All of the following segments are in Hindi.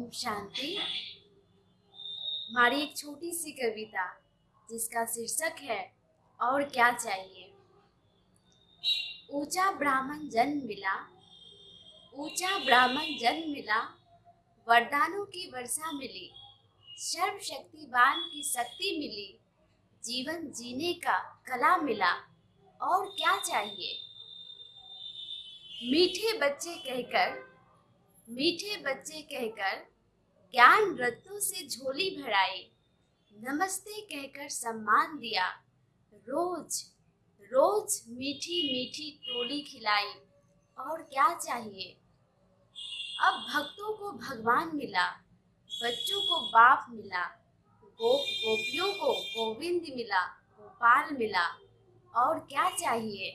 ओम शांति। हमारी एक छोटी सी कविता, जिसका शीर्षक है, और क्या चाहिए? ऊँचा ब्राह्मण जन्म मिला, ऊँचा ब्राह्मण जन्म मिला, वरदानों की वर्षा मिली, सर्वशक्तिवान की शक्ति मिली, जीवन जीने का कला मिला, और क्या चाहिए? मीठे बच्चे कहकर मीठे बच्चे कहकर ज्ञान रत्नों से झोली भराई। नमस्ते कहकर सम्मान दिया। रोज रोज मीठी मीठी टोली खिलाई। और क्या चाहिए? अब भक्तों को भगवान मिला, बच्चों को बाप मिला, गोप गोपियों को गोविंद मिला, गोपाल मिला। और क्या चाहिए?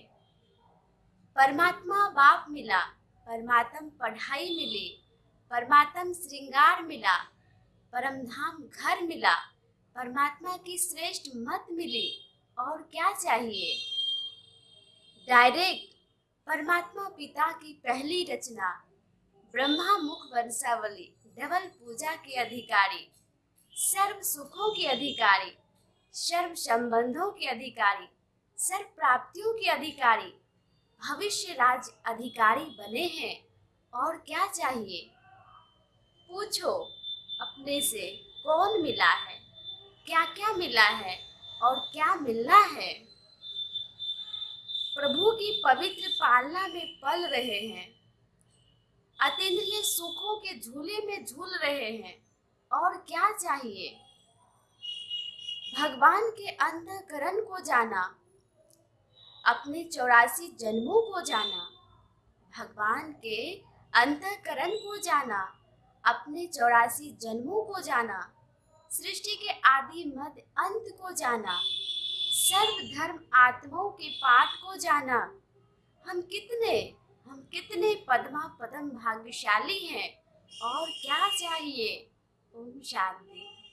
परमात्मा बाप मिला परमात्म पढ़ाई मिली, परमात्म श्रृंगार मिला परम धाम घर मिला, परमात्मा की श्रेष्ठ मत मिली, और क्या चाहिए? डायरेक्ट परमात्मा पिता की पहली रचना, ब्रह्मा मुख वंशावली, डबल पूजा के अधिकारी, सर्व सुखों के अधिकारी, सर्व संबंधों के अधिकारी, सर्व प्राप्तियों के अधिकारी भविष्य राज अधिकारी बने हैं और क्या चाहिए? पूछो, अपने से कौन मिला है? क्या क्या मिला है और क्या मिलना है? प्रभु की पवित्र पालना में पल रहे हैं। अतीन्द्रिय सुखों के झूले में झूल रहे हैं और क्या चाहिए? भगवान के अंतकरण को जाना। अपने चौरासी जन्मों को जाना, भगवान के अंतकरण को जाना, अपने चौरासी जन्मों को जाना, सृष्टि के आदि मध्य अंत को जाना, सर्व धर्म आत्माओं के पाठ को जाना। हम कितने हम कितने पद्मा पदम भाग्यशाली हैं और क्या चाहिए? ओम शांति।